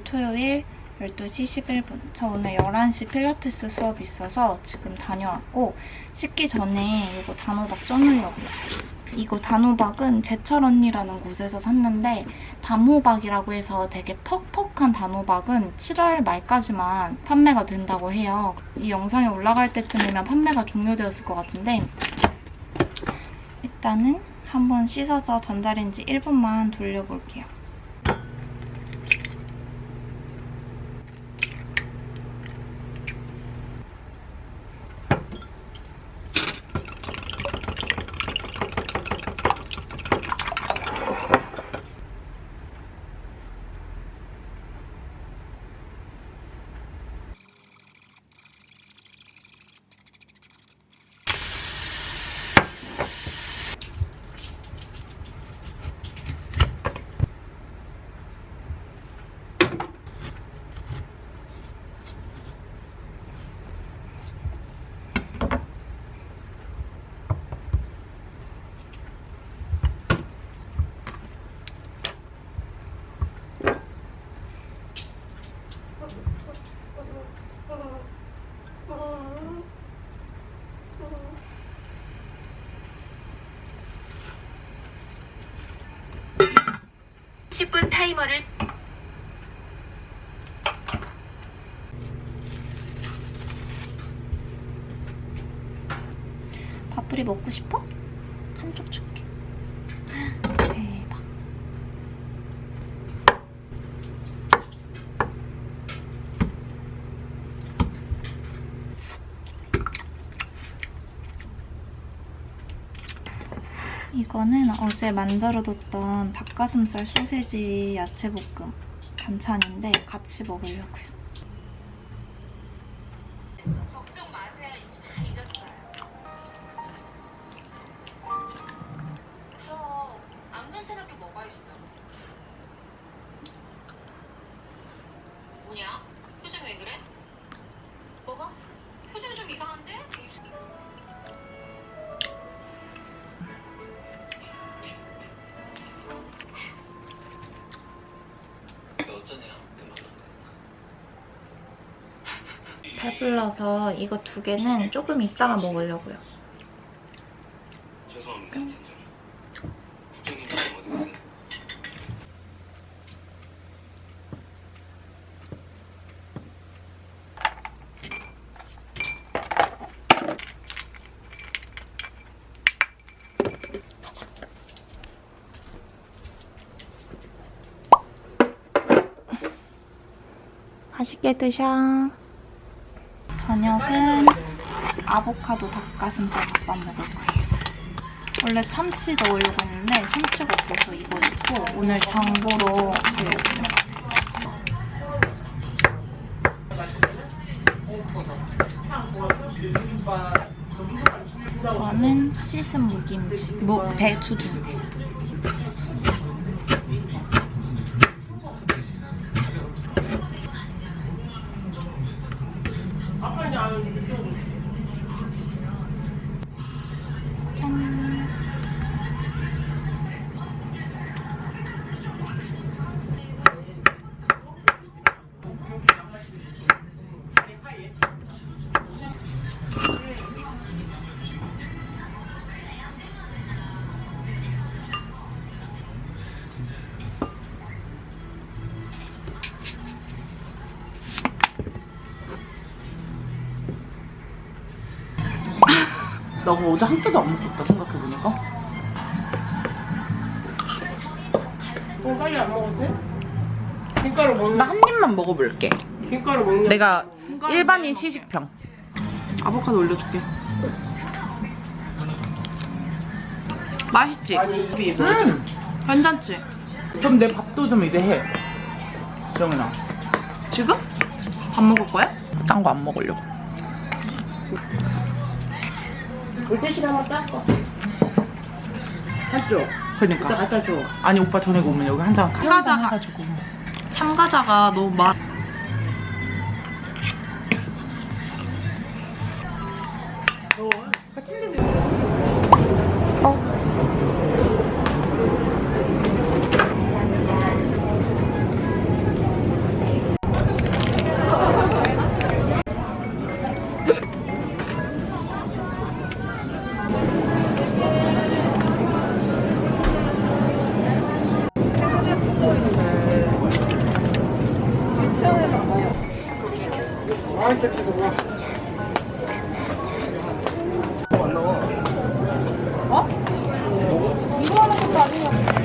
안녕 7월 9일 토요일 12시 11분. 저 오늘 11시 필라테스 수업이 있어서 지금 다녀왔고 씻기 전에 이거 단호박 쪄놓으려고요. 이거 단호박은 제철 언니라는 곳에서 샀는데 담호박이라고 해서 되게 퍽퍽한 단호박은 7월 말까지만 판매가 된다고 해요. 이 영상이 올라갈 때쯤이면 판매가 종료되었을 것 같은데 일단은 한번 씻어서 전자레인지 1분만 돌려볼게요 십분 타이머를 밥풀이 먹고 싶어? 한쪽 줄게. 대박. 이거는 어제 만들어뒀던 닭가슴살 소세지 야채볶음 반찬인데 같이 먹으려고요. 어쩌냐 그만 배불러서 이거 두 개는 조금 이따가 먹으려고요. 죄송합니다 팀장님 국장님 어디 가세요? 맛있게 드셔. 저녁은 아보카도 닭가슴살 덮밥 먹을 거예요. 원래 참치 넣으려고 했는데 참치가 없어서 이거 넣고 오늘 장 보러 가려고요. 이거는 씻은 무김치, 무 배추 김치. 어제 한 끼도 안 먹었다 생각해보니까 어, 빨리 안 돼? 김가루 먹는 나 한 입만 먹어볼게 김가루 먹는 내가 일반인 시식평 아보카도 올려줄게 맛있지? 아니 음 괜찮지? 그럼 내 밥도 좀 이제 해 정은아 지금? 밥 먹을 거야? 딴 거 안 먹으려고 물티슈 한번 했죠? 이따 그러니까 갖다 줘 아니 오빠 저녁에 오면 여기 한 잔 참가자. 해가지고 참가자가 너무 많... 안 이거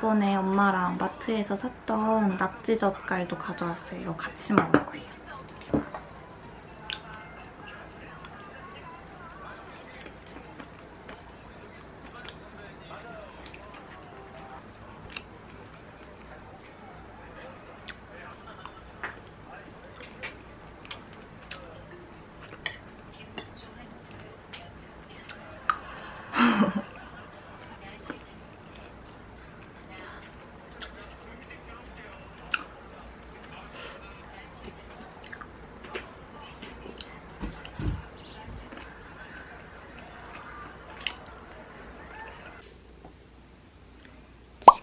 저번에 엄마랑 마트에서 샀던 낙지 젓갈도 가져왔어요. 같이 먹을 거예요.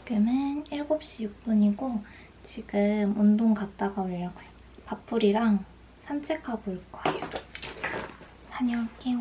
지금은 7시 6분이고 지금 운동 갔다가 오려고요. 밥풀이랑 산책하고 올 거예요. 다녀올게요.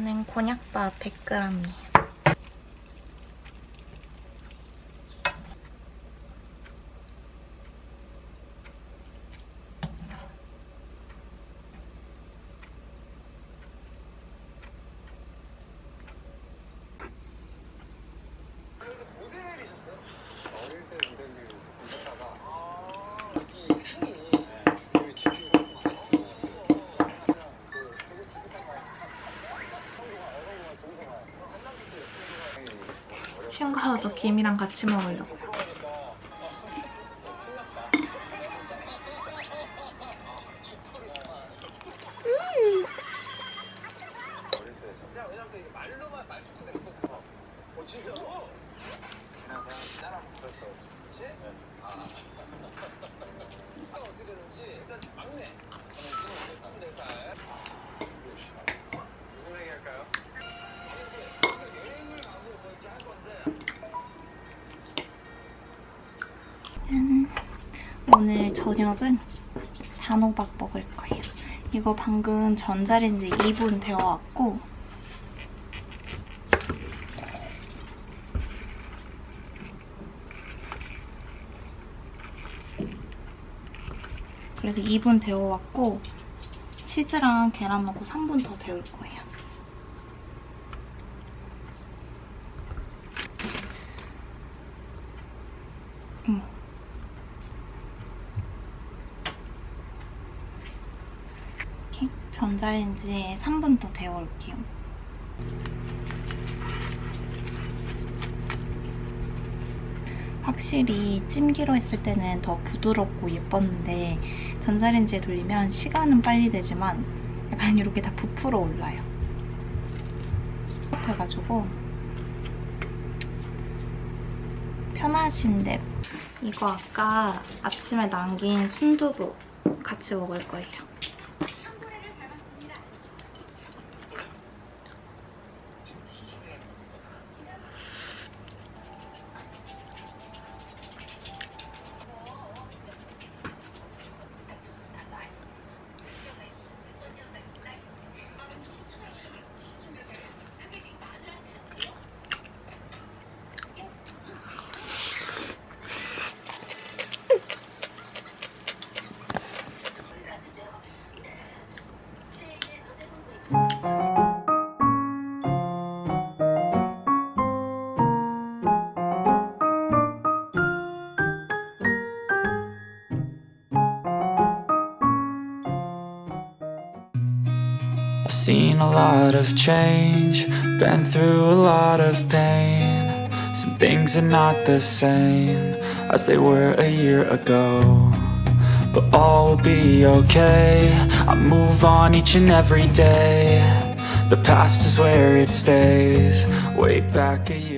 이거는 곤약밥 100g이에요. 어릴 때 모델을 보다가 이 상이 되게 깊이 갔어. 가서 김이랑 같이 먹으려고 오늘 저녁은 단호박 먹을 거예요. 이거 방금 전자레인지 2분 데워왔고 그래서 2분 데워왔고 치즈랑 계란 넣고 3분 더 데울 거예요. 음. 이렇게 전자레인지에 3분 더 데워올게요. 확실히 찜기로 했을 때는 더 부드럽고 예뻤는데 전자레인지에 돌리면 시간은 빨리 되지만 약간 이렇게 다 부풀어 올라요. 해가지고 편하신 대로 이거 아까 아침에 남긴 순두부 같이 먹을 거예요. Seen a lot of change, been through a lot of pain. Some things are not the same as they were a year ago. But all will be okay. I move on each and every day. The past is where it stays. Way back a year.